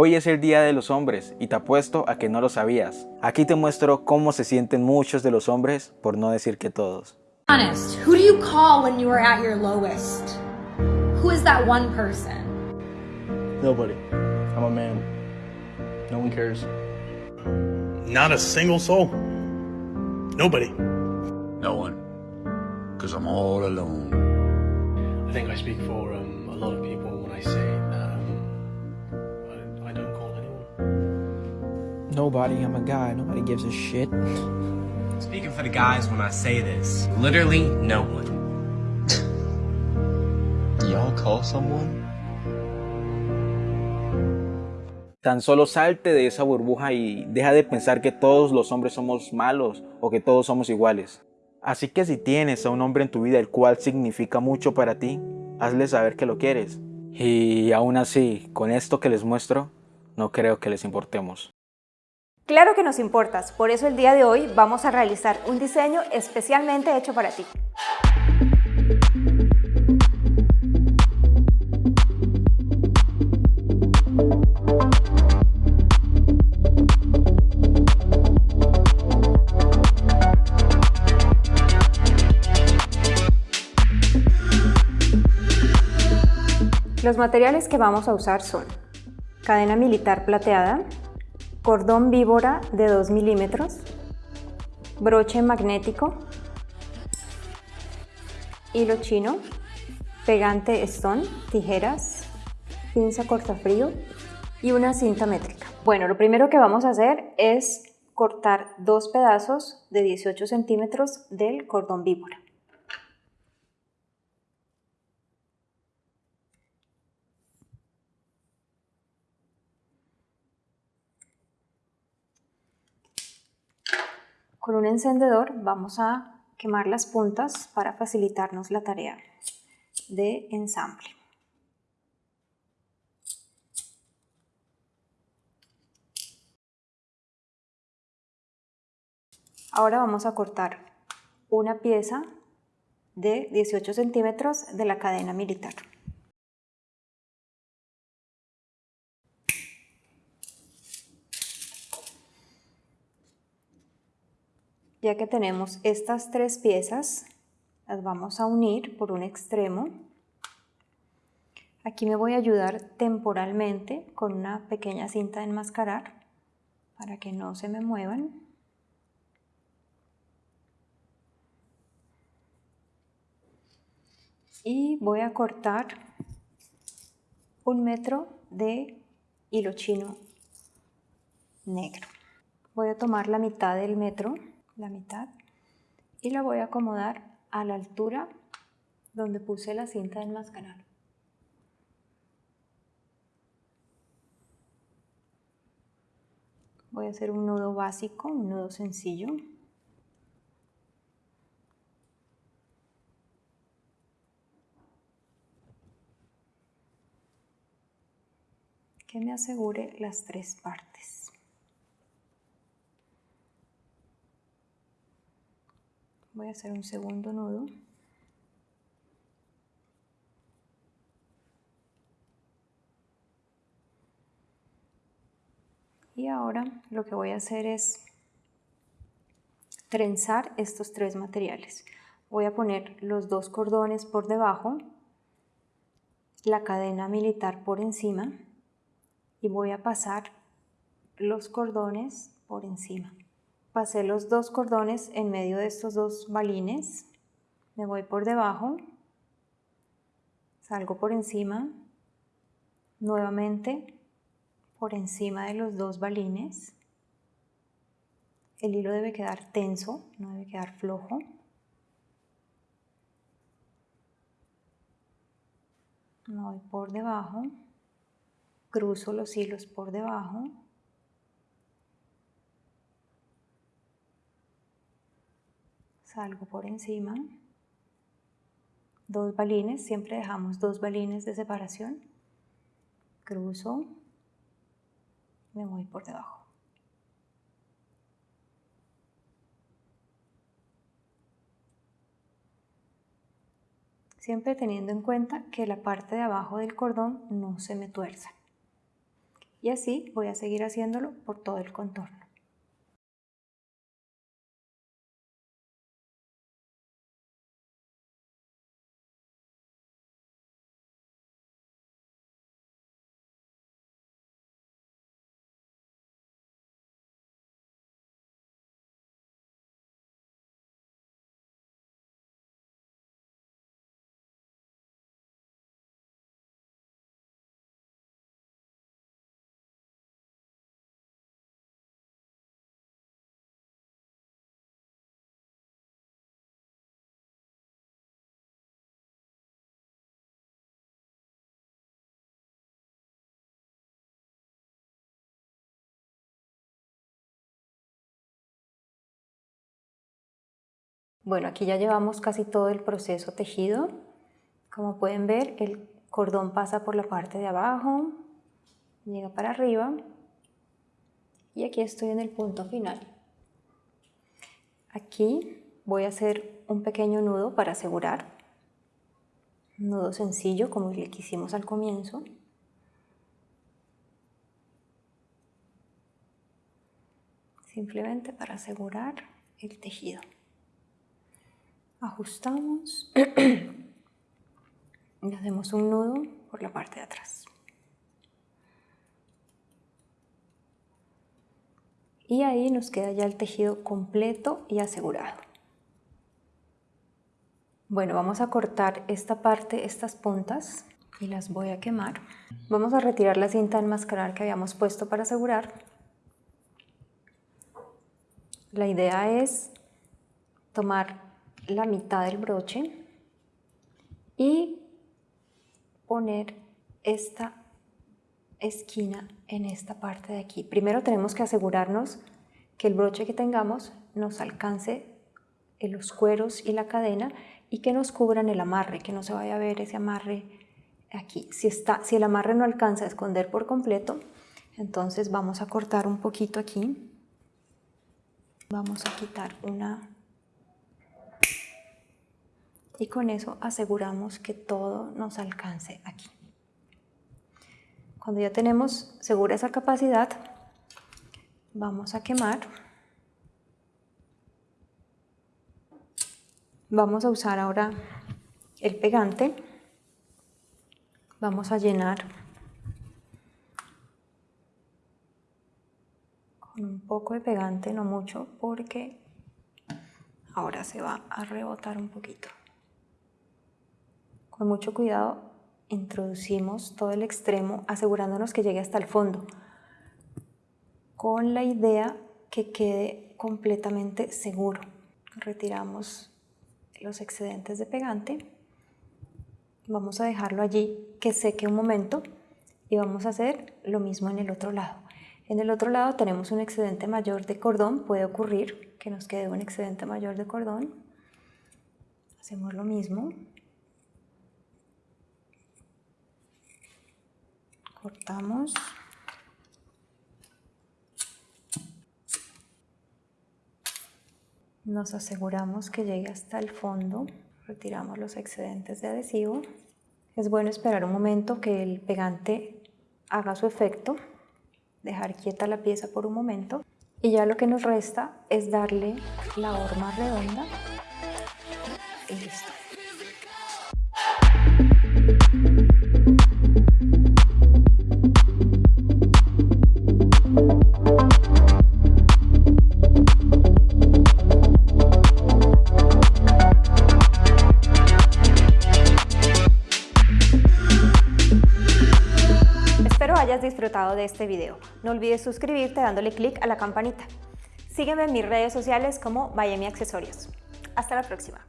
Hoy es el Día de los Hombres y te apuesto a que no lo sabías. Aquí te muestro cómo se sienten muchos de los hombres, por no decir que todos. Honest, who do you call when you are at your lowest? Who is that one person? Nobody. I'm a man. No one cares. Not a single soul. Nobody. No one. Because I'm all alone. I think I speak for um, a lot of people when I say Nobody, I'm a guy. Nobody gives a shit. Speaking for the guys when I say this, literally no one. Y'all call someone? Tan solo salte de esa burbuja y deja de pensar que todos los hombres somos malos o que todos somos iguales. Así que si tienes a un hombre en tu vida el cual significa mucho para ti, hazle saber que lo quieres. Y aún así, con esto que les muestro, no creo que les importemos. Claro que nos importas, por eso el día de hoy vamos a realizar un diseño especialmente hecho para ti. Los materiales que vamos a usar son cadena militar plateada, cordón víbora de 2 milímetros, broche magnético, hilo chino, pegante stone, tijeras, pinza cortafrío y una cinta métrica. Bueno, lo primero que vamos a hacer es cortar dos pedazos de 18 centímetros del cordón víbora. Con un encendedor vamos a quemar las puntas para facilitarnos la tarea de ensamble. Ahora vamos a cortar una pieza de 18 centímetros de la cadena militar. Ya que tenemos estas tres piezas, las vamos a unir por un extremo. Aquí me voy a ayudar temporalmente con una pequeña cinta de enmascarar para que no se me muevan. Y voy a cortar un metro de hilo chino negro. Voy a tomar la mitad del metro la mitad y la voy a acomodar a la altura donde puse la cinta de enmascarar. Voy a hacer un nudo básico, un nudo sencillo. que me asegure las tres partes. Voy a hacer un segundo nudo. Y ahora lo que voy a hacer es trenzar estos tres materiales. Voy a poner los dos cordones por debajo la cadena militar por encima y voy a pasar los cordones por encima pasé los dos cordones en medio de estos dos balines, me voy por debajo, salgo por encima, nuevamente por encima de los dos balines, el hilo debe quedar tenso, no debe quedar flojo. Me voy por debajo, cruzo los hilos por debajo, salgo por encima, dos balines, siempre dejamos dos balines de separación, cruzo, me voy por debajo. Siempre teniendo en cuenta que la parte de abajo del cordón no se me tuerza. Y así voy a seguir haciéndolo por todo el contorno. Bueno, aquí ya llevamos casi todo el proceso tejido. Como pueden ver, el cordón pasa por la parte de abajo, llega para arriba y aquí estoy en el punto final. Aquí voy a hacer un pequeño nudo para asegurar. Un nudo sencillo como el que hicimos al comienzo. Simplemente para asegurar el tejido ajustamos y hacemos un nudo por la parte de atrás. Y ahí nos queda ya el tejido completo y asegurado. Bueno, vamos a cortar esta parte, estas puntas, y las voy a quemar. Vamos a retirar la cinta enmascarar que habíamos puesto para asegurar. La idea es tomar la mitad del broche y poner esta esquina en esta parte de aquí. Primero tenemos que asegurarnos que el broche que tengamos nos alcance en los cueros y la cadena y que nos cubran el amarre, que no se vaya a ver ese amarre aquí. Si, está, si el amarre no alcanza a esconder por completo, entonces vamos a cortar un poquito aquí. Vamos a quitar una y con eso aseguramos que todo nos alcance aquí. Cuando ya tenemos segura esa capacidad, vamos a quemar. Vamos a usar ahora el pegante. Vamos a llenar con un poco de pegante, no mucho, porque ahora se va a rebotar un poquito. Con mucho cuidado introducimos todo el extremo asegurándonos que llegue hasta el fondo con la idea que quede completamente seguro. Retiramos los excedentes de pegante. Vamos a dejarlo allí que seque un momento y vamos a hacer lo mismo en el otro lado. En el otro lado tenemos un excedente mayor de cordón, puede ocurrir que nos quede un excedente mayor de cordón. Hacemos lo mismo. Cortamos. Nos aseguramos que llegue hasta el fondo. Retiramos los excedentes de adhesivo. Es bueno esperar un momento que el pegante haga su efecto. Dejar quieta la pieza por un momento. Y ya lo que nos resta es darle la horma redonda. Y listo hayas disfrutado de este video. No olvides suscribirte dándole clic a la campanita. Sígueme en mis redes sociales como Miami Accesorios. Hasta la próxima.